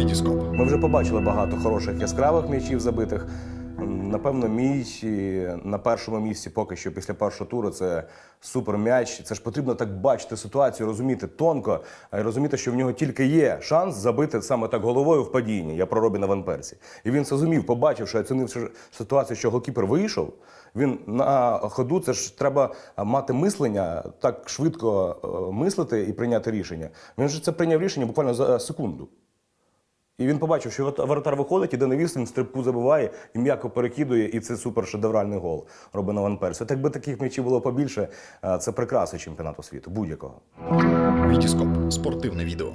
Вітіскоп. Ми вже побачили багато хороших яскравих м'ячів забитих. Напевно, мій на першому місці поки що після першого туру це супер м'яч. Це ж потрібно так бачити ситуацію, розуміти тонко, й розуміти, що в нього тільки є шанс забити саме так головою в падінні. Я про Робіна Ван Персі. І він це зумів, побачивши, оцінивши ситуацію, що голкіпер вийшов. Він на ходу це ж треба мати мислення, так швидко е, мислити і прийняти рішення. Він же це прийняв рішення буквально за секунду. І він побачив, що воротар виходить, іде на відстань, стрибку забиває і м'яко перекидує, і це супер шедевральний гол Робина Ван Персі. Так якби таких м'ячів було побільше, е, це прикраси чемпіонату світу, будь-якого. Вітіскоп. Спортивне відео.